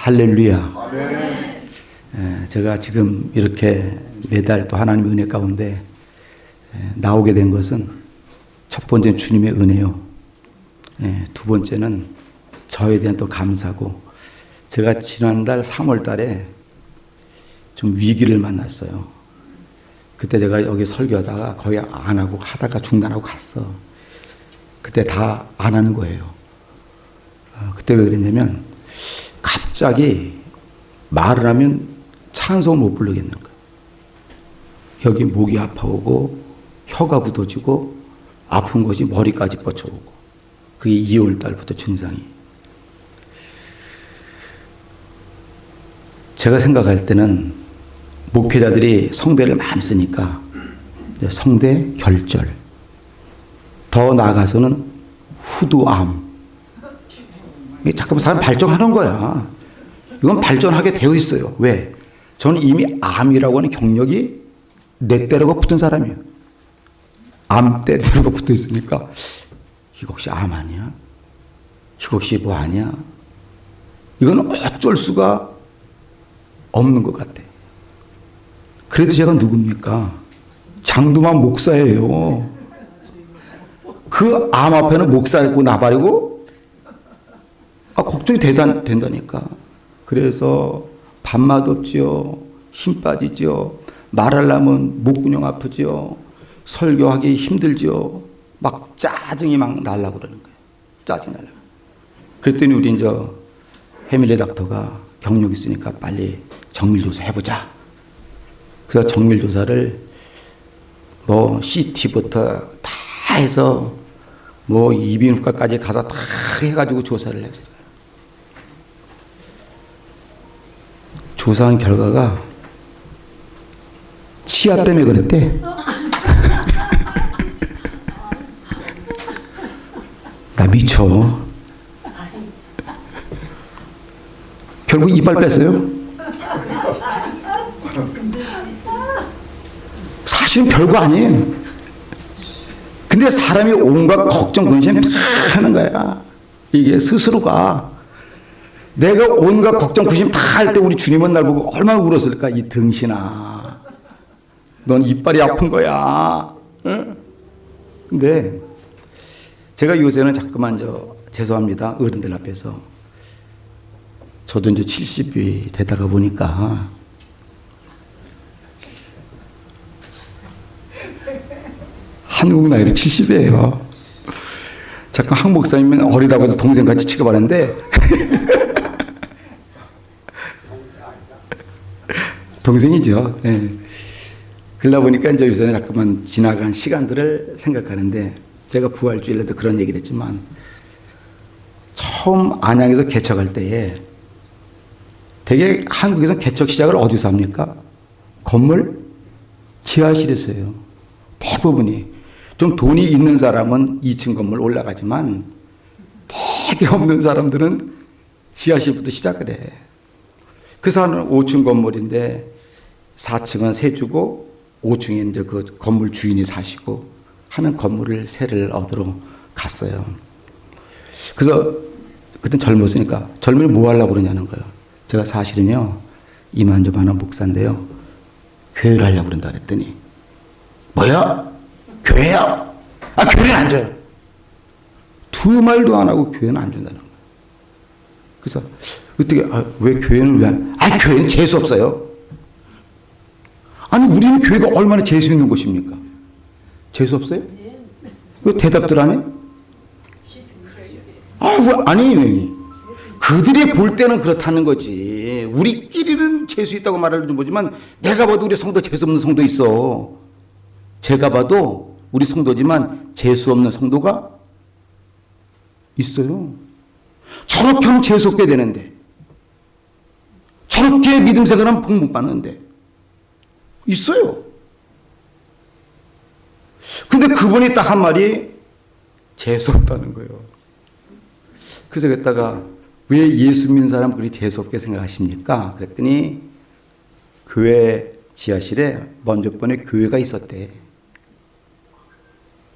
할렐루야. 예, 제가 지금 이렇게 매달 또 하나님의 은혜 가운데 예, 나오게 된 것은 첫 번째는 주님의 은혜요. 예, 두 번째는 저에 대한 또 감사고 제가 지난달 3월 달에 좀 위기를 만났어요. 그때 제가 여기 설교하다가 거의 안 하고 하다가 중단하고 갔어. 그때 다 안 하는 거예요. 어, 그때 왜 그랬냐면 갑자기 말을 하면 찬송을 못 부르겠는 거예요. 여기 목이 아파오고 혀가 굳어지고 아픈 것이 머리까지 뻗쳐오고 그게 2월 달부터 증상이. 제가 생각할 때는 목회자들이 성대를 많이 쓰니까 성대 결절, 더 나아가서는 후두암. 잠깐만 사람 발전하는 거야. 이건 발전하게 되어 있어요. 왜? 저는 이미 암이라고 하는 경력이 내 때라고 붙은 사람이에요. 암 때라고 붙어 있으니까 이거 혹시 암 아니야? 이거 혹시 뭐 아니야? 이건 어쩔 수가 없는 것 같아. 그래도 제가 누굽니까? 장두만 목사예요. 그 암 앞에는 목사고 나발이고 아, 걱정이 되다, 된다니까. 그래서 밥맛 없지요. 힘 빠지지요. 말하려면 목근형 아프지요. 설교하기 힘들지요. 막 짜증이 막 날라고 그러는 거예요. 짜증 날라. 그랬더니 우리 이제 해밀리 닥터가 경력 있으니까 빨리 정밀조사 해보자. 그래서 정밀조사를 뭐 CT부터 다 해서 뭐 이비인후과까지 가서 다 해가지고 조사를 했어요. 조사한 결과가 치아 때문에 그랬대. 나 미쳐. 결국 이빨 뺐어요. 사실은 별거 아니에요. 근데 사람이 온갖 걱정, 근심 다 하는 거야. 이게 스스로가. 내가 온갖 걱정, 근심 다 할 때 우리 주님은 날 보고 얼마나 울었을까? 이 등신아. 넌 이빨이 아픈 거야. 응? 근데 제가 요새는 자꾸만 저 죄송합니다. 어른들 앞에서 저도 이제 70이 되다가 보니까 한국 나이로 70이에요. 잠깐 한 목사님은 어리다고 해도 동생같이 취급하는데 동생이죠. 예. 그러다 보니까 이제 요새는 자꾸만 지나간 시간들을 생각하는데 제가 부활주일에도 그런 얘기를 했지만 처음 안양에서 개척할 때에 되게 한국에서 개척 시작을 어디서 합니까? 건물 지하실에서 해요. 대부분이. 좀 돈이 있는 사람은 2층 건물 올라가지만 되게 없는 사람들은 지하실부터 시작을 해. 그래서 한 5층 건물인데 4층은 세 주고 5층에 이제 그 건물 주인이 사시고 하는 건물을 세를 얻으러 갔어요. 그래서 그때 젊었으니까 젊은이 뭐 하려고 그러냐는 거예요. 제가 사실은요 이만저 하는 목사인데요 교회를 하려고 그런다 그랬더니 뭐야? 교회야? 아 교회는 안 줘요. 두 말도 안 하고 교회는 안 준다는 거예요. 그래서 어떻게 아, 왜 교회는 왜? 안, 아 교회는 재수 없어요. 아니 우리는 교회가 얼마나 재수 있는 곳입니까? 재수 없어요? 왜 대답들 안 해? 아, 왜, 아니, 그들이 볼 때는 그렇다는 거지. 우리끼리는 재수 있다고 말하는 거지만 내가 봐도 우리 성도 재수 없는 성도 있어. 제가 봐도 우리 성도지만 재수 없는 성도가 있어요. 저렇게 하면 재수 없게 되는데 저렇게 믿음 생활하면 복 못 받는데 있어요. 근데 그분이 딱 한 말이 재수 없다는 거예요. 그래서 그랬다가 왜 예수 믿는 사람 그리 재수없게 생각하십니까? 그랬더니 교회 지하실에 먼저 번에 교회가 있었대.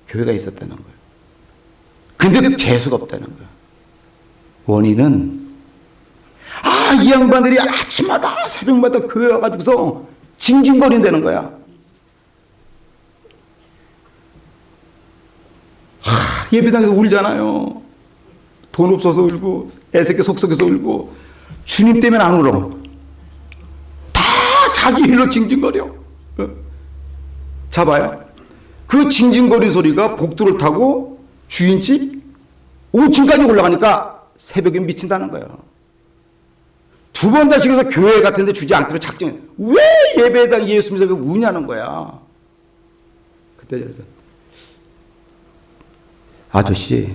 교회가 있었다는 거예요. 근데 재수가 없다는 거예요. 원인은 아, 이 양반들이 아침마다 새벽마다 교회 와가지고서 징징거린다는 거야. 아, 예배당에서 울잖아요. 돈 없어서 울고, 애새끼 속속에서 울고, 주님 때문에 안 울어. 다 자기 일로 징징거려. 어? 잡아요. 그 징징거리는 소리가 복도를 타고 주인집 5층까지 올라가니까 새벽에 미친다는 거예요. 두 번 다시 가서 교회 같은 데 주지 않기로 작정해. 왜 예배당 예수 믿어서 우냐는 거야. 그때 그래서 아저씨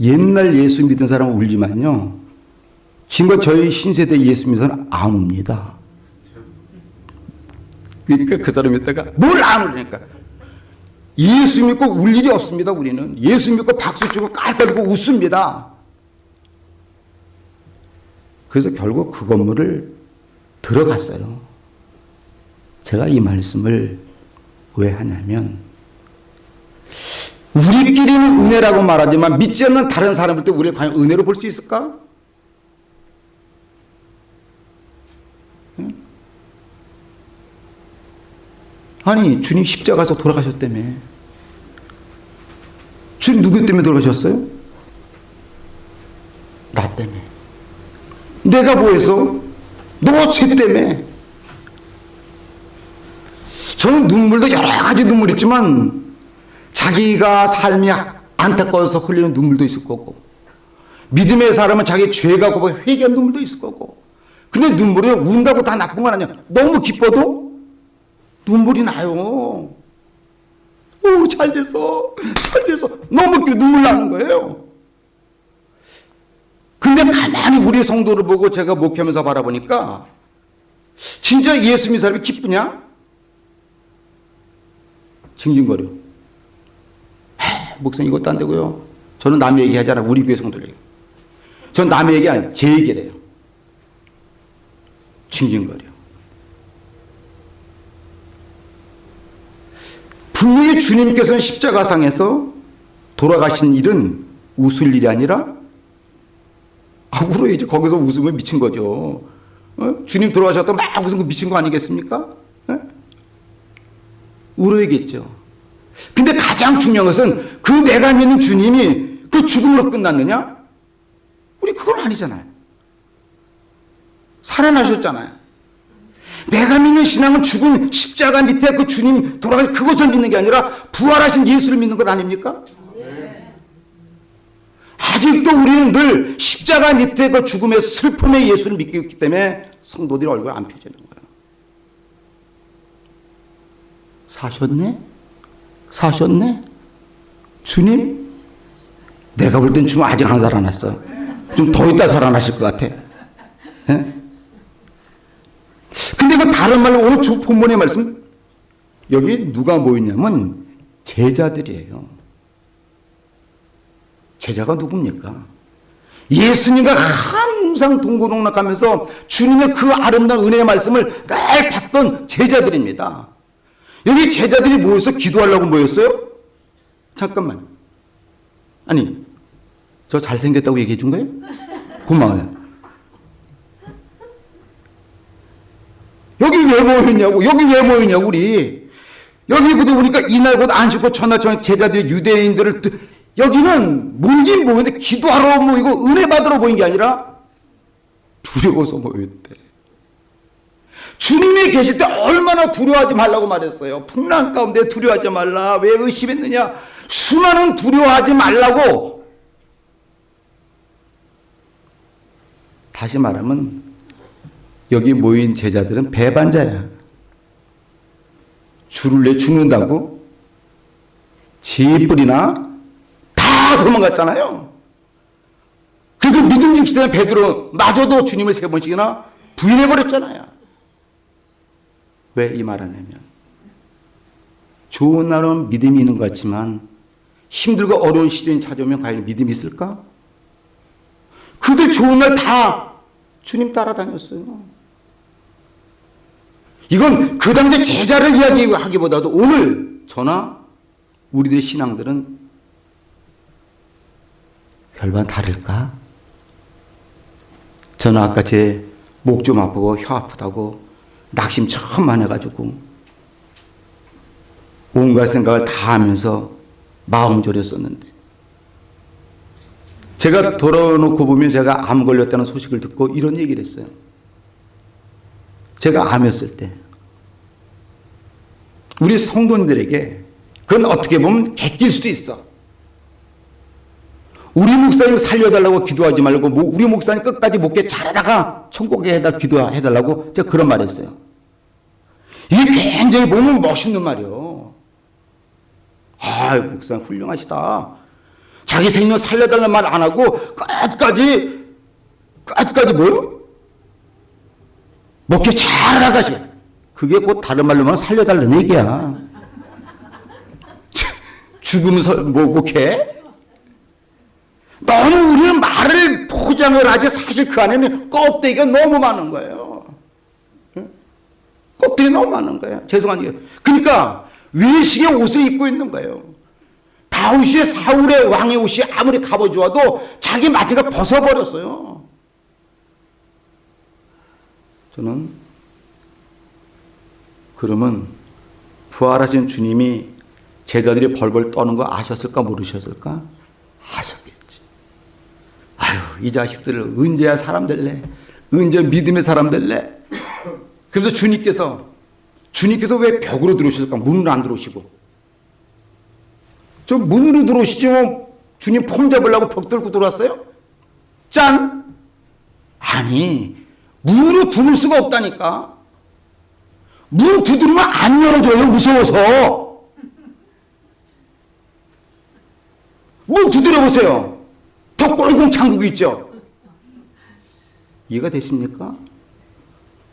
옛날 예수 믿은 사람은 울지만요. 지금 저희 신세대 예수 믿는 사람은 안 웁니다. 그러니까 그 사람이 있다가 뭘 안 울니까 예수 믿고 울 일이 없습니다 우리는 예수 믿고 박수 치고 깔깔고 웃습니다 그래서 결국 그 건물을 들어갔어요 제가 이 말씀을 왜 하냐면 우리끼리는 은혜라고 말하지만 믿지 않는 다른 사람들도 우리를 과연 은혜로 볼 수 있을까? 아니 주님 십자가에서 돌아가셨다며 주님 누구 때문에 돌아가셨어요? 나 때문에 내가 뭐해서? 너 죄 때문에 저는 눈물도 여러 가지 눈물 있지만 자기가 삶이 안타까워서 흘리는 눈물도 있을 거고 믿음의 사람은 자기 죄가 고고 회개한 눈물도 있을 거고 근데 눈물이 운다고 다 나쁜 건 아니야 너무 기뻐도 눈물이 나요. 오, 잘 됐어. 잘 됐어. 너무 눈물 나는 거예요. 가만히 우리 성도를 보고 제가 목회하면서 바라보니까 진짜 예수 믿는 사람이 기쁘냐? 징징거려. 목사님 이것도 안 되고요. 저는 남의 얘기 하지 않아. 우리 교회 성도들 얘기. 전 남의 얘기 아니에요. 제 얘기를 해요. 징징거려. 분명히 주님께서는 십자가상에서 돌아가신 일은 웃을 일이 아니라 아, 울어야지. 거기서 웃으면 미친 거죠. 어? 주님 돌아가셨다 막 웃으면 미친 거 아니겠습니까? 어? 울어야겠죠. 근데 가장 중요한 것은 그 내가 믿는 주님이 그 죽음으로 끝났느냐? 우리 그건 아니잖아요. 살아나셨잖아요. 내가 믿는 신앙은 죽은 십자가 밑에 그 주님 돌아가신 그것을 믿는 게 아니라 부활하신 예수를 믿는 것 아닙니까? 아직도 우리는 늘 십자가 밑에 그 죽음의 슬픔의 예수를 믿고 있기 때문에 성도들이 얼굴 안 펴지는 거예요. 사셨네? 사셨네? 주님? 내가 볼땐 지금 아직 안 살아났어. 좀 더 있다 살아나실 것 같아. 예? 근데 그 다른 말로 오늘 본문의 말씀 여기 누가 모였냐면 제자들이에요. 제자가 누굽니까? 예수님과 항상 동고동락하면서 주님의 그 아름다운 은혜의 말씀을 늘 받던 제자들입니다. 여기 제자들이 모여서 기도하려고 모였어요? 잠깐만. 아니, 저 잘생겼다고 얘기해 준 거예요? 고마워요. 여기 왜 모였냐고, 여기 왜 모였냐고, 우리. 여기 보니까 이날 곧 안식고 전 제자들이 유대인들을, 여기는 모이긴 모였는데 기도하러 모이고 은혜 받으러 모인 게 아니라 두려워서 모였대. 주님이 계실 때 얼마나 두려워하지 말라고 말했어요. 풍랑 가운데 두려워하지 말라. 왜 의심했느냐? 수많은 두려워하지 말라고. 다시 말하면 여기 모인 제자들은 배반자야. 줄을 내 죽는다고 지뿔이나 다 도망갔잖아요. 그래도 믿음 중시대 베드로 마저도 주님을 세 번씩이나 부인해버렸잖아요. 왜 이 말하냐면 좋은 날은 믿음이 있는 것 같지만 힘들고 어려운 시련이 찾아오면 과연 믿음이 있을까? 그들 좋은 날 다 주님 따라다녔어요. 이건 그 당시 제자를 이야기하기보다도 오늘 저나 우리들의 신앙들은 별반 다를까? 저는 아까 제 목 좀 아프고 혀 아프다고 낙심 처음만 해가지고 온갖 생각을 다 하면서 마음 졸였었는데 제가 돌아놓고 보면 제가 암 걸렸다는 소식을 듣고 이런 얘기를 했어요. 제가 암이었을 때 우리 성도님들에게 그건 어떻게 보면 객길 수도 있어. 우리 목사님 살려달라고 기도하지 말고 뭐 우리 목사님 끝까지 목회 잘하다가 천국에 해달 기도해달라고 제가 그런 말 했어요. 이게 굉장히 보면 멋있는 말이요. 아, 목사님 훌륭하시다. 자기 생명 살려달라는 말 안 하고 끝까지 끝까지 뭐요? 목회 잘하다가시. 그게 곧 다른 말로 하면 살려달라는 얘기야. 죽으면 서, 뭐 목회? 너무 우리는 말을 포장을 하지 사실 그 안에는 껍데기가 너무 많은 거예요. 껍데기 너무 많은 거예요. 죄송한 게. 그러니까 외식의 옷을 입고 있는 거예요. 다윗의 사울의 왕의 옷이 아무리 갑어주어도 자기 마티가 벗어버렸어요. 저는 그러면 부활하신 주님이 제자들이 벌벌 떠는 거 아셨을까 모르셨을까? 아셨겠지. 아유 이 자식들을 언제야 사람 될래? 언제 믿음의 사람 될래? 그래서 주님께서 주님께서 왜 벽으로 들어오셨을까? 문으로 안 들어오시고 저 문으로 들어오시지 뭐 주님 폼 잡으려고 벽 들고 들어왔어요? 짠! 아니 문으로 들어올 수가 없다니까 문 두드리면 안 열어줘요 무서워서 문 두드려 보세요 더 꽁꽁 잠그고 있죠 이해가 되십니까?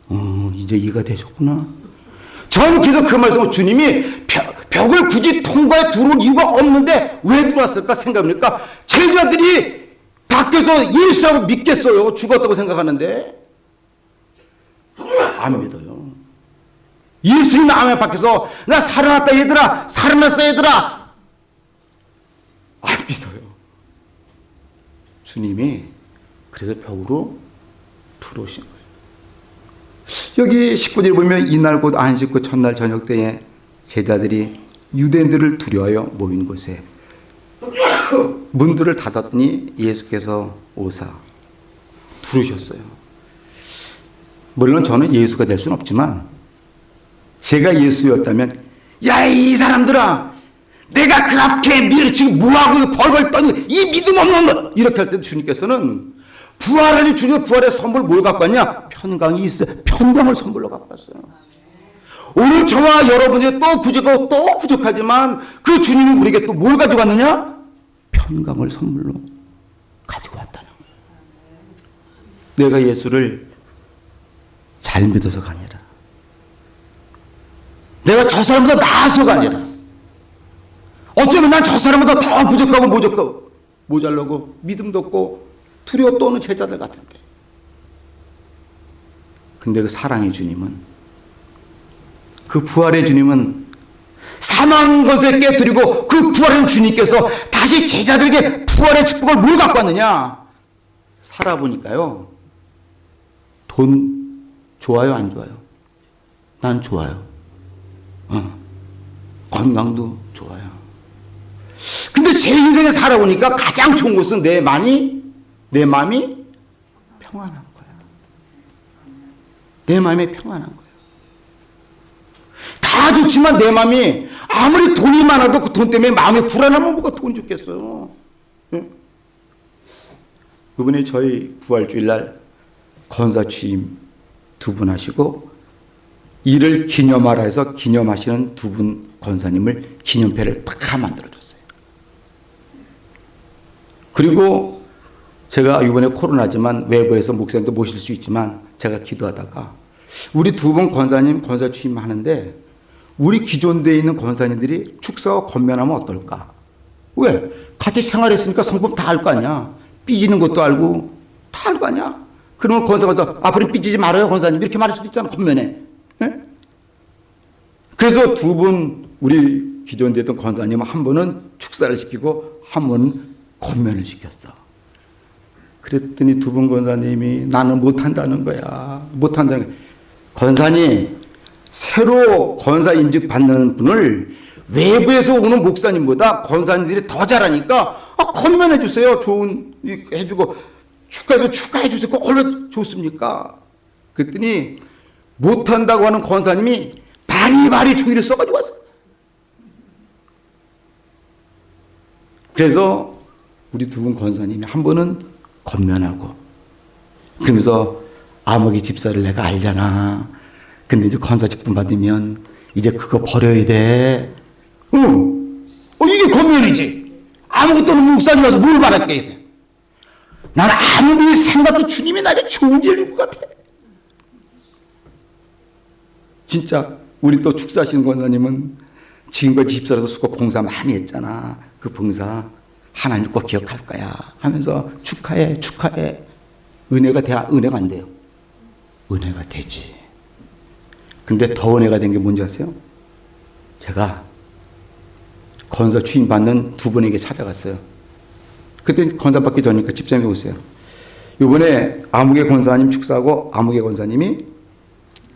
어, 이제 이해가 되셨구나. 저는 그래서 그 말씀을 주님이 벽, 벽을 굳이 통과해 들어올 이유가 없는데 왜 들어왔을까 생각합니까? 제자들이 밖에서 예수라고 믿겠어요. 죽었다고 생각하는데. 안 믿어요. 예수님 암에 밖에서 나 살아났다 얘들아 살아났어 얘들아 안 믿어요. 주님이 그래서 벽으로 들어오신 거예요. 여기 19절 보면 이날 곧 안식 후 첫날 저녁 때에 제자들이 유대인들을 두려워하여 모인 곳에 문들을 닫았더니 예수께서 오사 들으셨어요. 물론 저는 예수가 될 수는 없지만 제가 예수였다면 야 이 사람들아 내가 그렇게 미를 지금 뭐하고 벌벌 떠니 이 믿음 없는 것 이렇게 할 때 주님께서는 부활하신 주님 부활의 선물 뭘 갖고 왔냐? 편강이 있어요. 편강을 선물로 갖고 왔어요. 오늘 저와 여러분이 또 부족하고 또 부족하지만 그 주님이 우리에게 또 뭘 가지고 왔느냐? 편강을 선물로 가지고 왔다는. 내가 예수를 잘 믿어서가 아니라 내가 저 사람보다 나아서가 아니라 어쩌면 난 저 사람보다 더 부족하고 모족하고 모자라고 믿음도 없고 두려워 떠는 제자들 같은데. 근데 그 사랑의 주님은 그 부활의 주님은 사망 것을 깨뜨리고 그 부활한 주님께서 다시 제자들에게 부활의 축복을 뭘 갖고 왔느냐? 살아보니까요. 돈 좋아요, 안 좋아요? 난 좋아요. 어. 건강도. 근데 제 인생에 살아보니까 가장 좋은 것은 내 마음이 내 마음이 평안한 거야. 내 마음이 평안한 거야. 다 좋지만 내 마음이 아무리 돈이 많아도 그 돈 때문에 마음이 불안하면 뭐가 돈 죽겠어요. 응? 이번에 저희 부활주일날 건사 취임 두 분 하시고 이를 기념하라 해서 기념하시는 두분 권사님을 기념패를 딱 만들어줬어요. 그리고 제가 이번에 코로나지만 외부에서 목사님도 모실 수 있지만 제가 기도하다가 우리 두분 권사님 권사 취임하는데 우리 기존대에 있는 권사님들이 축사와 건면하면 어떨까? 왜? 같이 생활했으니까 성품 다 알 거 아니야. 삐지는 것도 알고 다 알 거 아니야. 그러면 권사가 앞으로 삐지지 말아요 권사님 이렇게 말할 수도 있잖아 건면에. 네? 그래서 두 분 우리 기존대에 있던 권사님 한 분은 축사를 시키고 한 분은 건면을 시켰어. 그랬더니 두 분 권사님이 나는 못한다는 거야. 못한다는 거야. 권사님, 새로 권사 임직 받는 분을 외부에서 오는 목사님보다 권사님들이 더 잘하니까 아, 건면해 주세요. 좋은 일 해주고 축하해서 축하해 주세요. 그거 얼마나 좋습니까? 그랬더니 못한다고 하는 권사님이 바리바리 종이를 써가지고 왔어. 그래서 우리 두 분 권사님이 한 번은 건면하고 그러면서 아무개 집사를 내가 알잖아. 근데 이제 권사 직분 받으면 이제 그거 버려야 돼. 어, 어 이게 건면이지. 아무것도 없는 목사님 와서 뭘 말할 게 있어요. 난 아무리 생각도 주님이 나에게 좋은 일인 것 같아. 진짜 우리 또 축사하시는 권사님은 지금까지 집사라서 수고 봉사 많이 했잖아. 그 봉사 하나님 꼭 기억할 거야 하면서 축하해 축하해 은혜가 돼야 은혜가 안 돼요. 은혜가 되지. 근데 더 은혜가 된 게 뭔지 아세요? 제가 건사 주임 받는 두 분에게 찾아갔어요. 그때 건사 받기 전이니까 집사님이 오세요. 이번에 아무개 권사님 축사하고 아무개 권사님이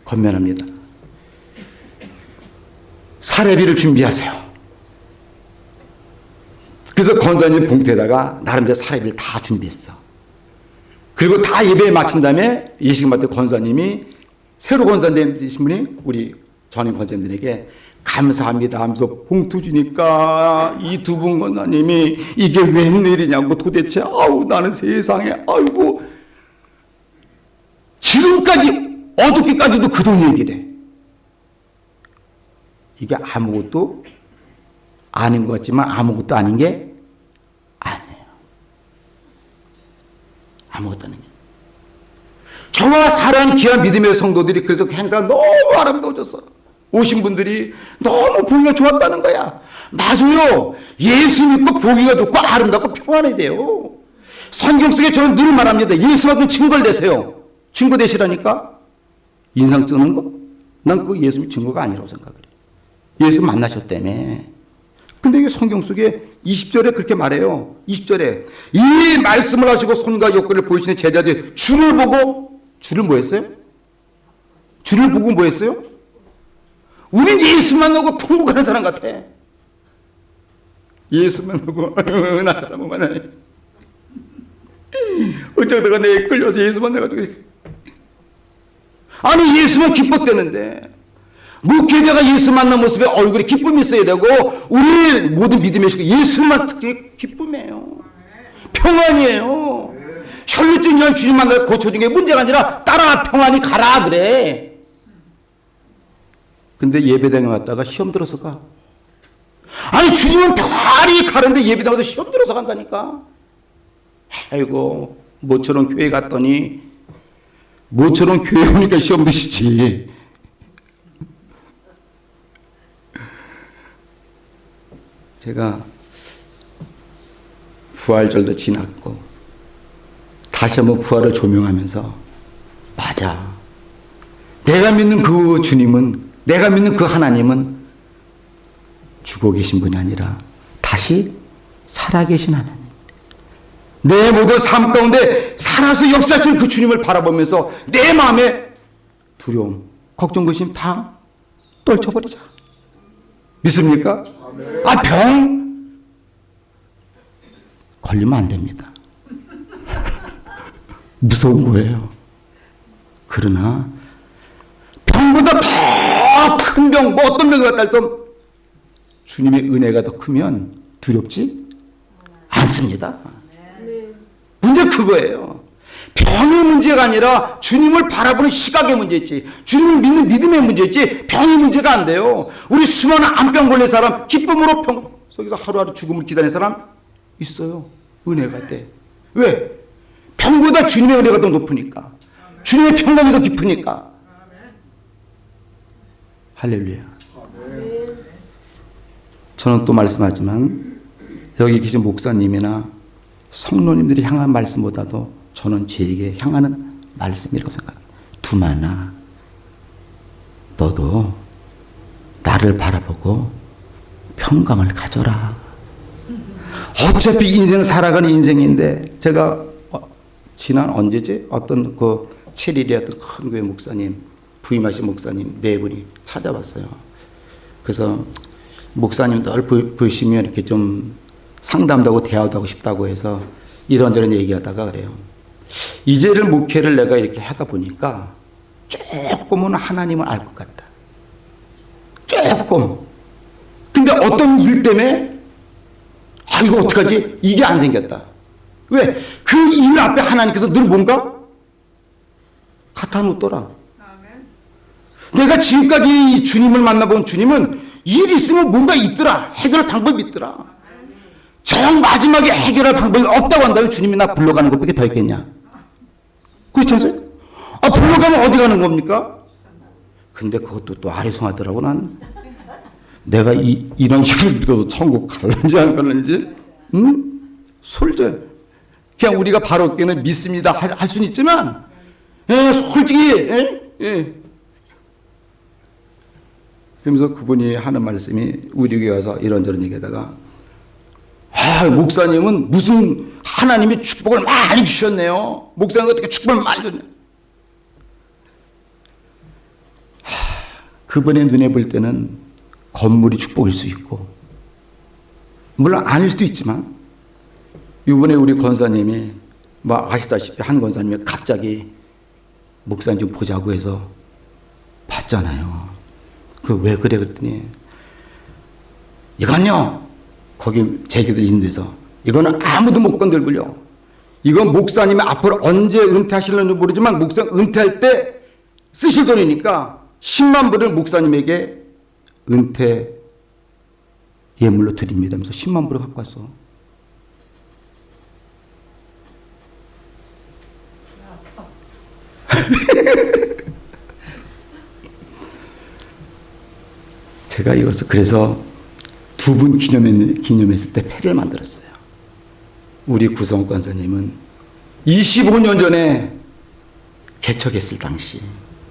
건면합니다. 사례비를 준비하세요. 그래서 권사님 봉투에다가 나름대로 사례비를 다 준비했어. 그리고 다 예배에 마친 다음에 예식 맡은 권사님이 새로 권사님 되신 분이 우리 전임 권사님들에게 감사합니다 하면서 봉투 주니까 이 두 분 권사님이 이게 웬일이냐고 도대체 아우 나는 세상에 아이고 지금까지 어저께까지도 그 돈 얘기래. 이게 아무것도 아닌 것 같지만 아무것도 아닌 게 아니에요. 아무것도 게. 저와 사랑하는 귀한 믿음의 성도들이 그래서 그 행사가 너무 아름다워졌어. 오신 분들이 너무 보기가 좋았다는 거야. 맞아요. 예수 믿고 보기가 좋고 아름답고 평안해야 돼요. 성경 속에 저는 늘 말합니다. 예수만큼 증거를 내세요. 증거 되시라니까? 인상 쓰는 거? 난 그거 예수 증거가 아니라고 생각을 해. 예수 만나셨다며. 근데 이게 성경 속에 20절에 그렇게 말해요. 20절에 이 말씀을 하시고 손과 욕구를 보이시는 제자들 주를 보고 주를 뭐 했어요? 주를 보고 뭐 했어요? 우린 예수 만나고 통곡하는 사람 같아. 예수 만나고 나 사람 만나네. 어쩌다가 내 끌려서 예수 만나가지고 아니 예수만 기뻤대는데 목회자가 예수 만난 모습에 얼굴에 기쁨이 있어야 되고 우리 모든 믿음의 식구 예수만 특히 기쁨이에요. 평안이에요. 혈루증 년 주님 만나 고쳐준 게 문제가 아니라 따라 평안히 가라 그래. 근데 예배당에 왔다가 시험 들어서 가. 아니 주님은 평안히 가는데 예배당 에서 시험 들어서 간다니까. 아이고 모처럼 교회 갔더니 모처럼 교회 오니까 시험 드시지. 제가 부활절도 지났고 다시 한번 부활을 조명하면서 맞아. 내가 믿는 그 주님은 내가 믿는 그 하나님은 죽어 계신 분이 아니라 다시 살아계신 하나님. 내 모든 삶 가운데 살아서 역사하시는 그 주님을 바라보면서 내 마음에 두려움, 걱정, 근심 다 떨쳐버리자. 믿습니까? 아, 병 걸리면 안 됩니다. 무서운 거예요. 그러나 병보다 더 큰 병, 뭐 어떤 병이 왔다 할도 주님의 은혜가 더 크면 두렵지 않습니다. 문제 그거예요. 병의 문제가 아니라 주님을 바라보는 시각의 문제였지. 주님을 믿는 믿음의 문제였지. 병의 문제가 안 돼요. 우리 수많은 암병 걸린 사람 기쁨으로 병 속에서 하루하루 죽음을 기다리는 사람 있어요. 은혜가 돼. 왜? 병보다 주님의 은혜가 더 높으니까. 주님의 평강이 더 깊으니까. 할렐루야. 저는 또 말씀하지만 여기 계신 목사님이나 성도님들이 향한 말씀보다도 저는 제에게 향하는 말씀이라고 생각해요. 두마나 너도 나를 바라보고 평강을 가져라. 어차피 인생은 살아가는 인생인데 제가 지난 언제지? 어떤 그 7일에 어떤 큰 교회 목사님, 부임하신 목사님 네 분이 찾아왔어요. 그래서 목사님 늘 보- 보시면 이렇게 좀 상담도 하고 대화도 하고 싶다고 해서 이런저런 얘기하다가 그래요. 이제를 목회를 내가 이렇게 하다 보니까 조금은 하나님을 알 것 같다. 조금. 근데 어떤 일 때문에 아 이거 어떡하지? 이게 안 생겼다. 왜? 그 일 앞에 하나님께서 늘 뭔가 갖다 놓더라. 내가 지금까지 이 주님을 만나본 주님은 일 있으면 뭔가 있더라. 해결할 방법이 있더라. 저형 마지막에 해결할 방법이 없다고 한다면 주님이 나 불러가는 것밖에 더 있겠냐? 그렇지 않습니까? 아, 불러가면 어디 가는 겁니까? 근데 그것도 또 아리송하더라고, 난. 내가 이, 이런 식을 믿어도 천국 갈는지 안 갈는지, 응? 솔절. 그냥 우리가 바로 없기는 믿습니다. 할, 할 수는 있지만, 예, 솔직히, 예, 예. 그러면서 그분이 하는 말씀이 우리 교회 와서 이런저런 얘기하다가, 아, 목사님은 무슨 하나님이 축복을 많이 주셨네요. 목사님 어떻게 축복을 많이 줬냐. 하, 그분의 눈에 볼 때는 건물이 축복일 수 있고, 물론 아닐 수도 있지만, 이번에 우리 권사님이 뭐 아시다시피 한 권사님이 갑자기 목사님 좀 보자고 해서 봤잖아요. 그 왜 그래 그랬더니 이건요 거기 제기들 있는 데서 이거는 아무도 못 건들고요. 이건 목사님이 앞으로 언제 은퇴하실는지 모르지만 목사 은퇴할 때 쓰실 돈이니까 10만 불을 목사님에게 은퇴 예물로 드립니다. 하면서 10만 불을 갖고 왔어. 제가 이것을 그래서 두분 기념했, 기념했을 때 패를 만들었어요. 우리 구성 권사님은 25년 전에 개척했을 당시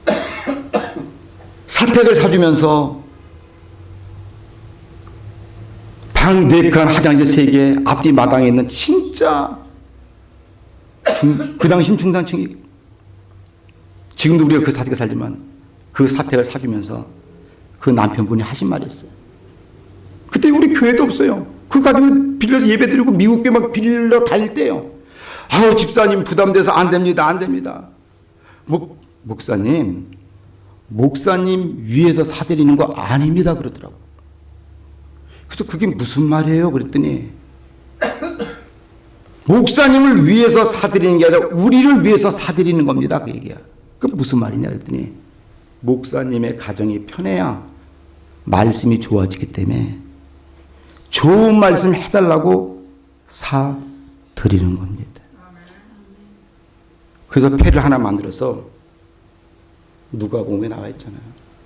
사택을 사주면서 방 4칸 화장실 3개 앞뒤 마당에 있는 진짜 중, 그 당시는 중산층이 지금도 우리가 그 사택에 살지만 그 사택을 사주면서 그 남편분이 하신 말이 있어요. 그때 우리 교회도 없어요. 그 가지고 빌려서 예배 드리고 미국 교회 막 빌려 다닐 때요. 아우 집사님 부담돼서 안 됩니다. 안 됩니다. 목, 목사님 목사님 위에서 사드리는 거 아닙니다. 그러더라고. 그래서 그게 무슨 말이에요? 그랬더니 목사님을 위해서 사드리는 게 아니라 우리를 위해서 사드리는 겁니다. 그 얘기야. 그럼 무슨 말이냐 그랬더니 목사님의 가정이 편해야 말씀이 좋아지기 때문에 좋은 말씀 해달라고 사 드리는 겁니다. 그래서 패를 하나 만들어서 누가복음에 나와 있잖아요.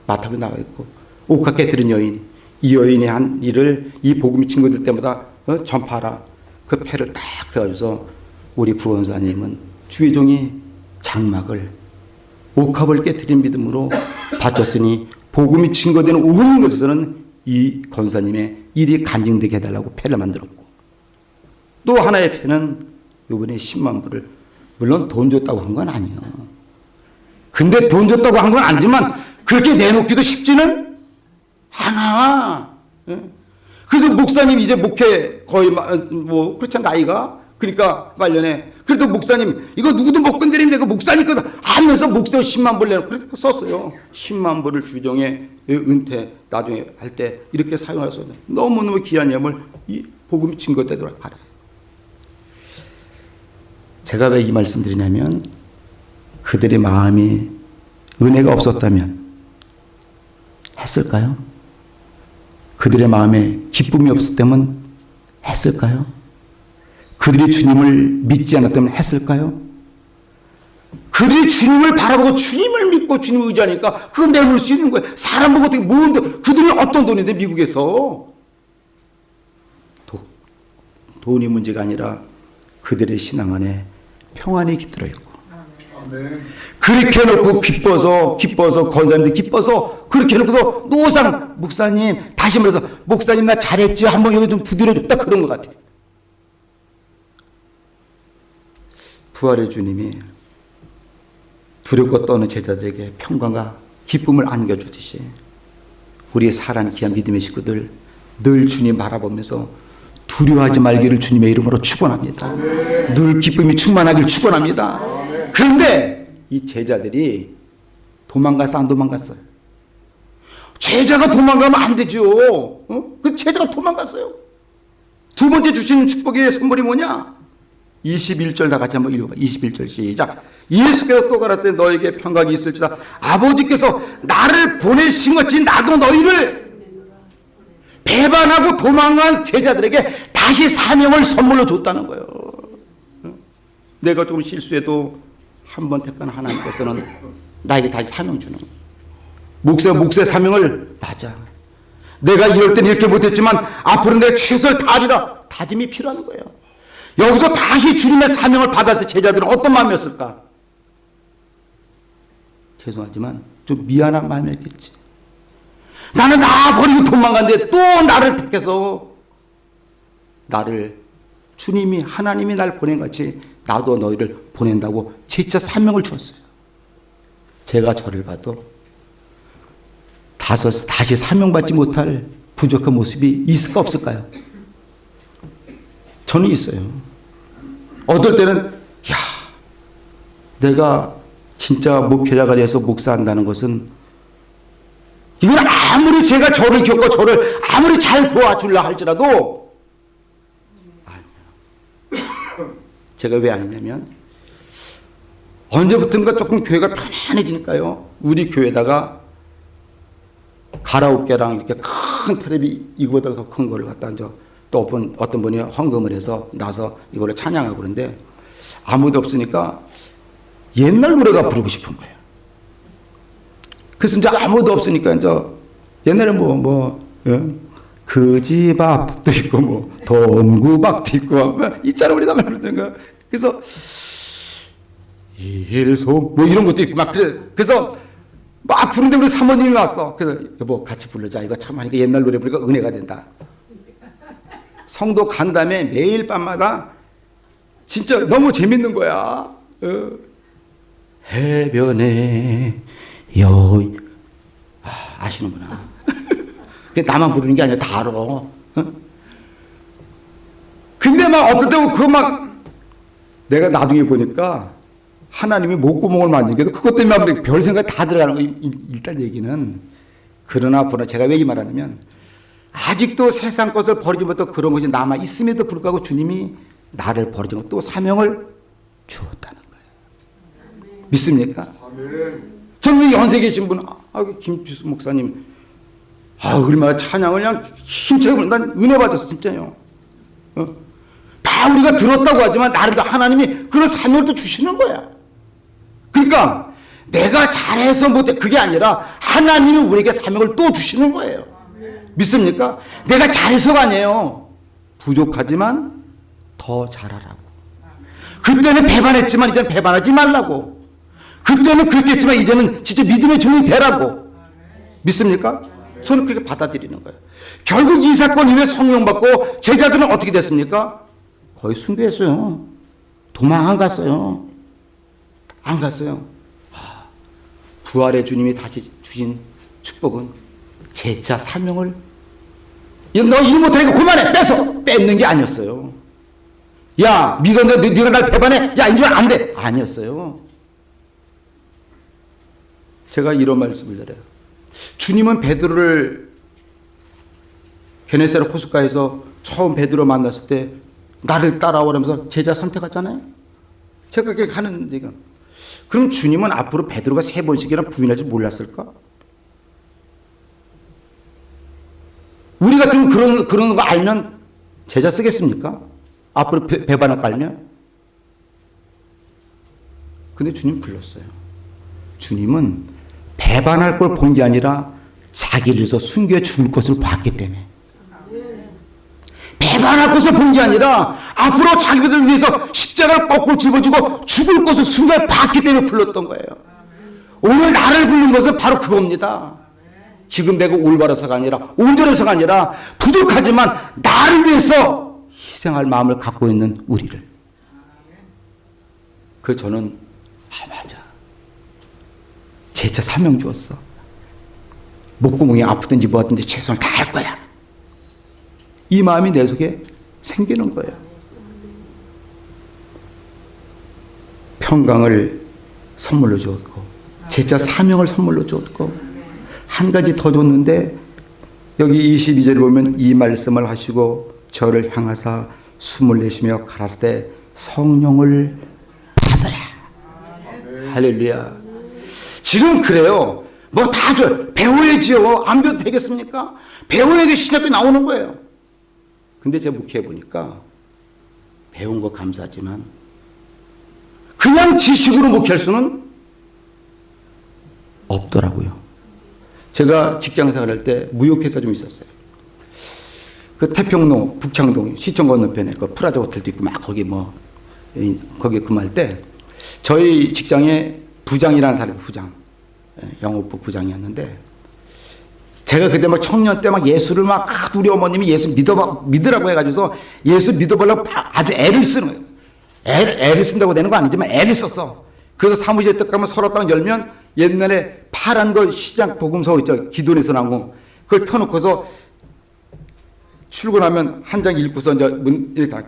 마태복음에 나와 있고 옥합게 들은 여인 이 여인이 한 일을 이 복음이 친구들 때마다 어? 전파하라. 그 패를 딱 해가지고서 우리 구원사님은 주의종이 장막을 옥합을 깨뜨린 믿음으로 바쳤으니 복음이 증거되는 온 곳에서는 이 권사님의 일이 간증되게 해달라고 패를 만들었고 또 하나의 패는 이번에 10만 불을 물론 돈 줬다고 한 건 아니에요. 근데 돈 줬다고 한 건 아니지만 그렇게 내놓기도 쉽지는 않아. 예? 그래도 목사님 이제 목회 거의 마- 뭐 그렇지 나이가 그러니까 말년에 그래도 목사님 이거 누구도 못 건드리는데 그 목사님 거 하면서 목사 10만 불 내놓고 그렇게 썼어요. 10만 불을 주정에 은퇴 나중에 할 때 이렇게 있는 너무너무 귀한 예물 이 복음이 증거되도록 하라. 제가 왜 이 말씀 드리냐면 그들의 마음이 은혜가 없었다면 했을까요? 그들의 마음에 기쁨이 없었다면 했을까요? 그들이 주님을 믿지 않았다면 했을까요? 그들이 주님을 바라보고 주님을 믿고 주님을 의지하니까 그건 내놓을 수 있는 거예요. 사람 보고 어떻게 뭔 돈, 그들이 어떤 돈인데 미국에서 도, 돈이 문제가 아니라 그들의 신앙 안에 평안이 깃들어 있고 그렇게 해놓고 기뻐서 기뻐서 권사님들 기뻐서 그렇게 해놓고서 노상 목사님 다시 말해서 목사님 나 잘했지 한번 여기 좀 두드려줬다 그런 것 같아요. 부활의 주님이 두렵고 떠는 제자들에게 평강과 기쁨을 안겨주듯이 우리의 사랑하는 귀한 믿음의 식구들 늘 주님 바라보면서 두려워하지 말기를 주님의 이름으로 축원합니다. 늘 기쁨이 충만하길 축원합니다. 그런데 이 제자들이 도망가서 안 도망갔어요. 제자가 도망가면 안 되죠. 어? 그 제자가 도망갔어요. 두 번째 주신 축복의 선물이 뭐냐? 21절 다 같이 한번 읽어봐. 21절 시작. 예수께서 또 가라사대 너에게 평강이 있을지다. 아버지께서 나를 보내신 것이 나도 너희를 배반하고 도망간 제자들에게 다시 사명을 선물로 줬다는 거예요. 내가 조금 실수해도 한 번 택한 하나님께서는 나에게 다시 사명 주는 거예요. 목사 목사의 사명을 맞아. 내가 이럴 땐 이렇게 못했지만 앞으로 내 최선을 다하리라 다짐이 필요한 거예요. 여기서 다시 주님의 사명을 받았을 제자들은 어떤 마음이었을까? 죄송하지만 좀 미안한 마음이었겠지. 나는 나 버리고 도망갔는데 또 나를 택해서 나를 주님이 하나님이 날 보낸 같이 나도 너희를 보낸다고 진짜 사명을 주었어요. 제가 저를 봐도 다섯 다시 사명받지 못할 부족한 모습이 있을까 없을까요? 저는 있어요. 어떨 때는 야 내가 진짜 목회자가 돼서 목사한다는 것은 이건 아무리 제가 저를 겪고 저를 아무리 잘 도와주려 할지라도 아니야. 제가 왜 아니냐면 언제부턴가 조금 교회가 편안해지니까요. 우리 교회다가 가라오케랑 이렇게 큰 텔레비 이거보다 더 큰 거를 갖다 이제 또 어떤, 어떤 분이 헌금을 해서 나서 이거를 찬양하고 그러는데 아무도 없으니까 옛날 노래가 부르고 싶은 거예요. 그래서 이제 아무도 없으니까 이제 옛날에 뭐, 뭐, 그집 앞도 있고 뭐, 동구박도 있고, 뭐 있잖아, 우리가 말하는 거. 그래서 일소 뭐 이런 것도 있고 막 그래. 그래서 막 부르는데 우리 사모님이 왔어. 그래서 여보 같이 부르자. 이거 참 하니까 옛날 노래 부르니까 은혜가 된다. 성도 간 다음에 매일 밤마다 진짜 너무 재밌는 거야. 어. 해변에 여 아, 아시는구나. 그 나만 부르는 게 아니라 다 알아. 어? 근데 막 어떨 때그막 내가 나중에 보니까 하나님이 목구멍을 만지게도 그것 때문에 별 생각 다 들어가는 거 일단 얘기는 그러나 보나 제가 왜 이 말하냐면 아직도 세상 것을 버리지 못하고 그런 것이 남아 있음에도 불구하고 주님이 나를 버리지 못하고 또 사명을 주었다는 거예요. 믿습니까? 저는 연세 계신 분, 아, 김주수 목사님, 아, 얼마나 찬양을 그냥 힘차게 난 은혜 받았어, 진짜요. 어? 다 우리가 들었다고 하지만 나를 하나님이 그런 사명을 또 주시는 거야. 그러니까 내가 잘해서 못해 그게 아니라 하나님이 우리에게 사명을 또 주시는 거예요. 믿습니까? 내가 잘해서가 아니에요. 부족하지만 더 잘하라고. 그때는 배반했지만 이제는 배반하지 말라고. 그때는 그렇게 했지만 이제는 진짜 믿음의 종이 되라고. 믿습니까? 저는 그렇게 받아들이는 거예요. 결국 이 사건 이후에 성령 받고 제자들은 어떻게 됐습니까? 거의 순교했어요. 도망 안 갔어요. 안 갔어요. 부활의 주님이 다시 주신 축복은 제자 사명을 너 일 못하니까 그만해 뺏어 뺏는 게 아니었어요. 야 믿었는데 네가 날 배반해 야 이제 안 돼. 아니었어요. 제가 이런 말씀을 드려요. 주님은 베드로를 게네사렛 호숫가에서 처음 베드로 만났을 때 나를 따라오라면서 제자 선택하잖아요. 제가 그렇게 하는 지금. 그럼 주님은 앞으로 베드로가 세 번씩이나 부인할 줄 몰랐을까? 우리 같은 그런 그런 거 알면 제자 쓰겠습니까? 앞으로 배, 배반을 깔면? 근데 주님 불렀어요. 주님은 배반할 걸 본 게 아니라 자기를 위해서 순교해 죽을 것을 봤기 때문에. 배반할 것을 본 게 아니라 앞으로 자기들을 위해서 십자가를 거꾸로 짊어지고 죽을 것을 순간 봤기 때문에 불렀던 거예요. 오늘 나를 부른 것은 바로 그겁니다. 지금 내가 올바라서가 아니라 온전해서가 아니라 부족하지만 나를 위해서 희생할 마음을 갖고 있는 우리를. 그 저는 아 맞아. 제자 사명 주었어. 목구멍이 아프든지 뭐든지 최선을 다할 거야. 이 마음이 내 속에 생기는 거예요. 평강을 선물로 주었고 제자 사명을 선물로 주었고 한 가지 더 줬는데 여기 22절 보면 이 말씀을 하시고 저를 향하사 숨을 내쉬며 가라사대 성령을 받으라. 할렐루야. 지금 그래요. 뭐 다 줘. 배워야지요. 안 배워도 되겠습니까? 배워야 신학교 나오는 거예요. 근데 제가 묵혀해 보니까 배운 거 감사하지만 그냥 지식으로 목회할 수는 없더라고요. 제가 직장 생활 할 때 무역회사 좀 있었어요. 그 태평로 북창동 시청 건너편에 그 프라자 호텔도 있고 막 거기 뭐 이- 거기 근무할 때 저희 직장에 부장이라는 사람이 부장 예, 영업부 부장이었는데 제가 그때 막 청년 때 막 예수를 막 아, 우리 어머님이 예수 믿어 믿으라고 해가지고서 예수 믿어보려고 아- 아주 애를 쓰는 거예요. 애를, 애를 쓴다고 되는 거 아니지만 애를 썼어. 그래서 사무실에 딱 가면 서랍 딱 열면 옛날에 파란 거 시장 복음서 있죠. 기도에서 나온 거. 그걸 펴놓고서 출근하면 한 장 읽고서 이제 문, 이렇게 다.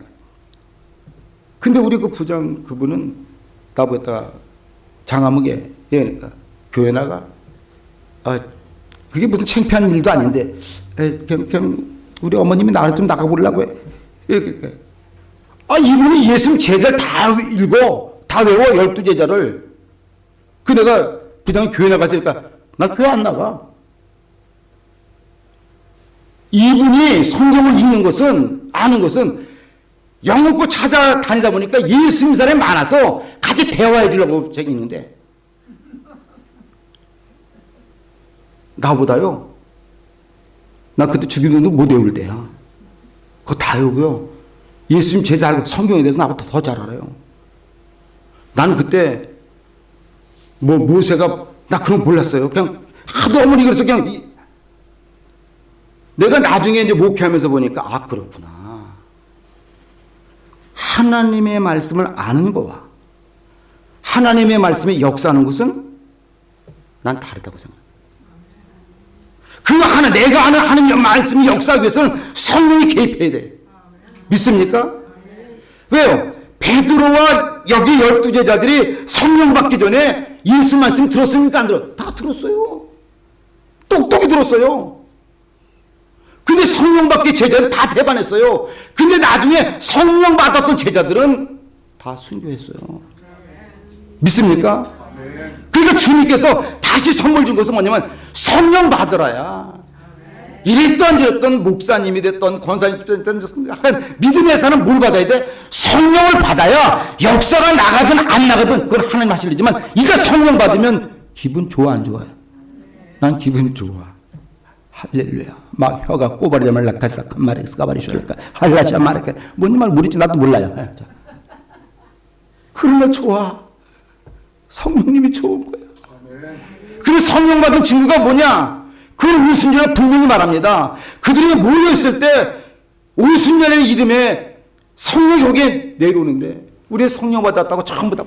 근데 우리 그 부장 그분은 나보다 장아무게 얘니까 교회 나가. 아, 그게 무슨 창피한 일도 아닌데, 에, 그냥, 그냥 우리 어머님이 나를 좀 나가보려고 해. 이렇게. 아, 이분이 예수님 제자를 다 읽어. 다 외워, 열두 제자를. 그 내가 부장이 교회 나갔으니까, 나 교회 안 나가. 이분이 성경을 읽는 것은, 아는 것은, 영업고 찾아다니다 보니까 예수 믿는 사람이 많아서 같이 대화해 주려고 저기 있는데, 나보다요, 나 그때 주기도도 못 외울 때야. 그거 다 외우고요. 예수님 제자 알고 성경에 대해서 나보다 더 잘 알아요. 나는 그때 뭐 모세가 나 그런 거 몰랐어요. 그냥 하도 어머니 그래서 그냥 이- 내가 나중에 이제 목회하면서 보니까 아 그렇구나. 하나님의 말씀을 아는 거와 하나님의 말씀에 역사하는 것은 난 다르다고 생각해요. 그 하나 내가 아는 하나님의 말씀이 역사하기 위해서는 성령이 개입해야 돼. 믿습니까? 왜요? 베드로와 여기 열두 제자들이 성령 받기 전에 예수 말씀 들었습니까? 안 들어? 다 들었어요. 똑똑히 들었어요. 근데 성령 받기 제자는 다 배반했어요. 근데 나중에 성령 받았던 제자들은 다 순교했어요. 믿습니까? 그러니까 주님께서 다시 선물 준 것은 뭐냐면 성령 받으라야. 이랬던 저랬던 목사님이 됐던 권사님이 됐던 약간 믿음의 사람 뭘 받아야 돼? 성령을 받아야 역사가 나가든 안 나가든 그건 하나님 하실 일이지만 이가 성령 받으면 기분 좋아 안 좋아요? 난 기분 좋아. 할렐루야. 막 혀가 꼬바리자 말라카사 칸마레스 까바리 슈랄까 할라샤 마레카 뭔 말 모르지 나도 몰라요. 예, 자. 그러면 좋아. 성령님이 좋은 거야. 그 성령 받은 친구가 뭐냐? 그 오순절에 분명히 말합니다. 그들이 모여있을 때 오순절의 이름에 성령이 여기에 내려오는데 우리 성령 받았다고 전부 다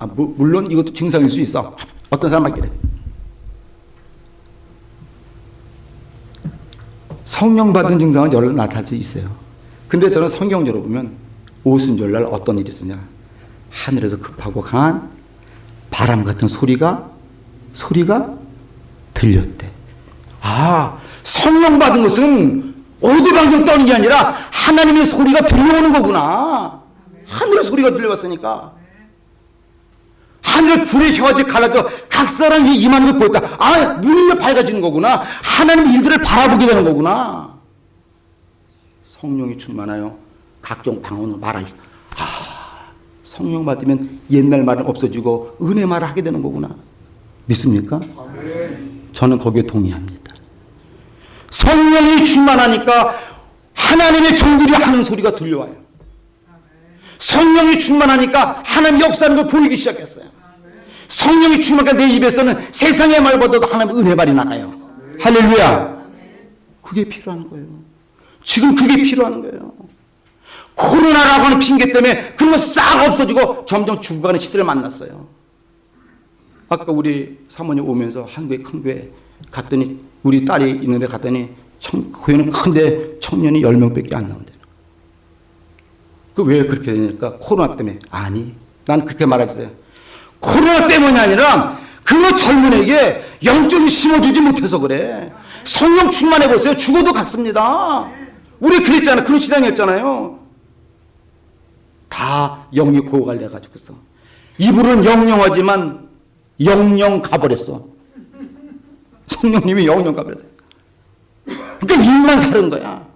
아, 무- 물론 이것도 증상일 수 있어. 어떤 사람 말기래. 성령 받은 증상은 여러 나타날 수 있어요. 근데 저는 성경적으로 보면 오순절날 어떤 일이 있었냐. 하늘에서 급하고 강한 바람 같은 소리가 소리가 들렸대. 아, 성령 받은 것은 오두방정 떠는 게 아니라 하나님의 소리가 들려오는 거구나. 하늘의 소리가 들려왔으니까. 하늘 불의 혀같이 갈라져 각 사람이 임하는 걸 보였다. 아, 눈이 밝아지는 거구나. 하나님 일들을 바라보게 되는 거구나. 성령이 충만하여 각종 방언을 말하시. 아, 성령 받으면 옛날 말은 없어지고 은혜 말을 하게 되는 거구나. 믿습니까? 저는 거기에 동의합니다. 성령이 충만하니까 하나님의 종들이 하는 소리가 들려와요. 성령이 충만하니까 하나님 역사하는 걸 보이기 시작했어요. 성령이 충만하니까 내 입에서는 세상의 말보다도 하나님 은혜 말이 나가요. 할렐루야. 그게 필요한 거예요. 지금 그게 필요한 거예요. 코로나라고 하는 핑계 때문에 그런 거 싹 없어지고 점점 죽어가는 시대를 만났어요. 아까 우리 사모님 오면서 한국의 큰 교회 갔더니 우리 딸이 있는데 갔더니 청, 교회는 큰데 청년이 10명밖에 안 나온대. 그 왜 그렇게 되니까 코로나 때문에 아니 난 그렇게 말했어요. 코로나 때문이 아니라 그 젊은에게 영적인 심어주지 못해서 그래. 성령 충만해 보세요. 죽어도 갔습니다. 우리 그랬잖아. 그런 시장이었잖아요. 다 영이 고갈돼 가지고서 이불은 영영하지만 영영 가버렸어. 성령님이 영영 가버렸어. 그러니까 입만 사는 거야.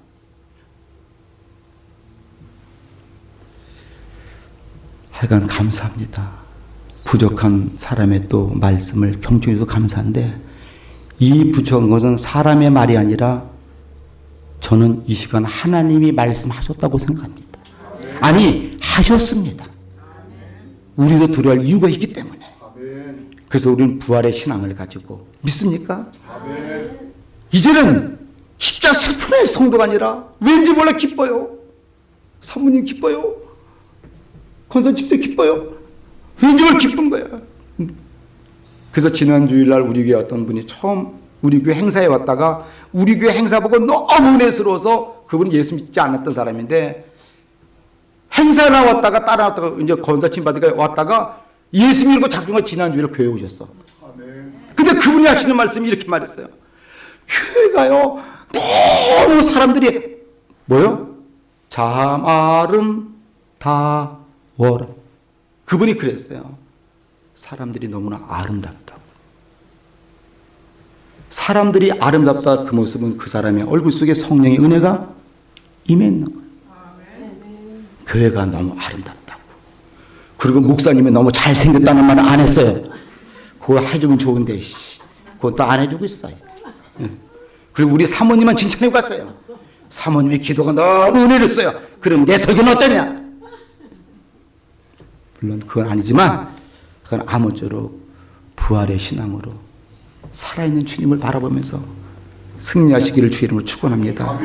하여간 감사합니다. 부족한 사람의 또 말씀을 경청해서 감사한데 이 부족한 것은 사람의 말이 아니라 저는 이 시간 하나님이 말씀하셨다고 생각합니다. 아니 하셨습니다. 우리도 들어야 이유가 있기 때문에. 그래서 우리는 부활의 신앙을 가지고 믿습니까? 이제는 십자 슬픔의 성도가 아니라 왠지 몰라 기뻐요. 사모님 기뻐요. 권선 집사 기뻐요. 왠지 몰라 기쁜 거야. 그래서 지난 주일날 우리 교회 어떤 분이 처음 우리 교회 행사에 왔다가 우리 교회 행사 보고 너무 은혜스러워서 그분은 예수 믿지 않았던 사람인데 행사 나왔다가 따라왔다가 이제 건사침 받으니까 왔다가 예수 믿고 작중가 지난 주일에 교회 오셨어. 근데 그분이 하시는 말씀이 이렇게 말했어요. 교회가요 너무 사람들이 뭐요? 참 아름다워라. 그분이 그랬어요. 사람들이 너무나 아름답다고. 사람들이 아름답다 그 모습은 그 사람의 얼굴 속에 성령의 은혜가 임했는 거예요. 교회가 너무 아름답다고. 그리고 목사님이 너무 잘생겼다는 말을 안 했어요. 그거 해주면 좋은데, 씨. 그건 또 안 해주고 있어요. 예. 그리고 우리 사모님만 칭찬해 갔어요. 사모님의 기도가 너무 은혜를 써요. 그럼 내 설교는 어떠냐? 물론 그건 아니지만, 그건 아무쪼록 부활의 신앙으로 살아있는 주님을 바라보면서 승리하시기를 주 이름으로 축원합니다.